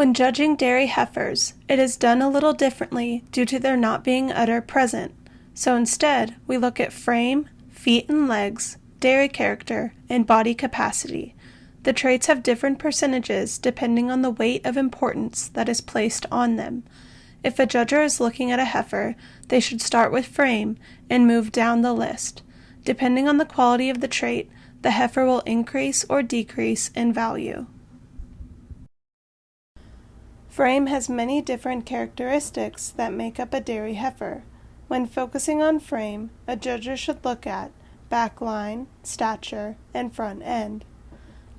When judging dairy heifers, it is done a little differently due to their not being udder present, so instead we look at frame, feet and legs, dairy character, and body capacity. The traits have different percentages depending on the weight of importance that is placed on them. If a judger is looking at a heifer, they should start with frame and move down the list. Depending on the quality of the trait, the heifer will increase or decrease in value. Frame has many different characteristics that make up a dairy heifer. When focusing on frame, a judger should look at back line, stature, and front end.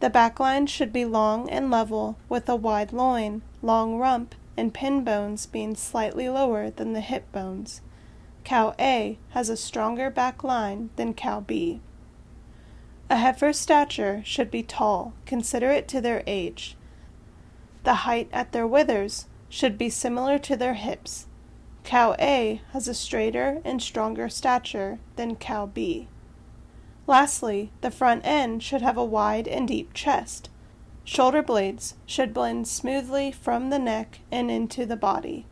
The back line should be long and level with a wide loin, long rump, and pin bones being slightly lower than the hip bones. Cow A has a stronger back line than cow B. A heifer's stature should be tall, considerate to their age. The height at their withers should be similar to their hips. Cow A has a straighter and stronger stature than cow B. Lastly, the front end should have a wide and deep chest. Shoulder blades should blend smoothly from the neck and into the body.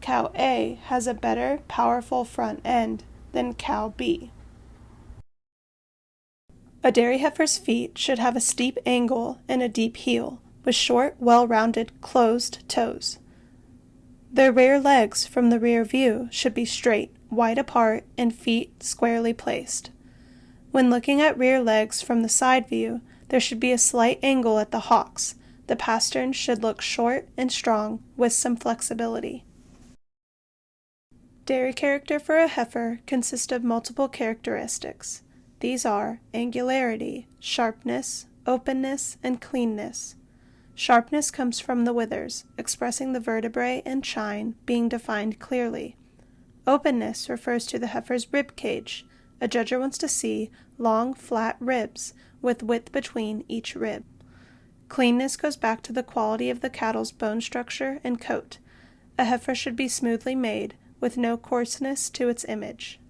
Cow A has a better, powerful front end than cow B. A dairy heifer's feet should have a steep angle and a deep heel, with short, well-rounded, closed toes. Their rear legs from the rear view should be straight, wide apart, and feet squarely placed. When looking at rear legs from the side view, there should be a slight angle at the hocks. The pastern should look short and strong with some flexibility. Dairy character for a heifer consists of multiple characteristics. These are angularity, sharpness, openness, and cleanness. Sharpness comes from the withers, expressing the vertebrae and chine being defined clearly. Openness refers to the heifer's rib cage, a judger wants to see long, flat ribs with width between each rib. Cleanness goes back to the quality of the cattle's bone structure and coat. A heifer should be smoothly made, with no coarseness to its image.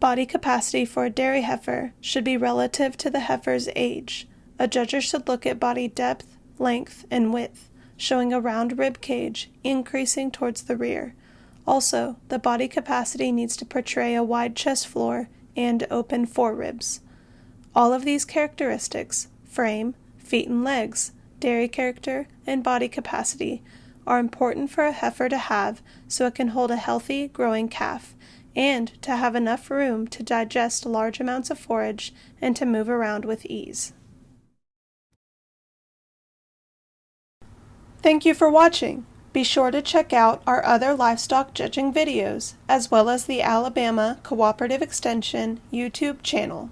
Body capacity for a dairy heifer should be relative to the heifer's age. A judger should look at body depth, length, and width, showing a round rib cage increasing towards the rear. Also, the body capacity needs to portray a wide chest floor and open foreribs. All of these characteristics frame, feet and legs, dairy character, and body capacity are important for a heifer to have so it can hold a healthy, growing calf and to have enough room to digest large amounts of forage and to move around with ease. Thank you for watching. Be sure to check out our other livestock judging videos, as well as the Alabama Cooperative Extension YouTube channel.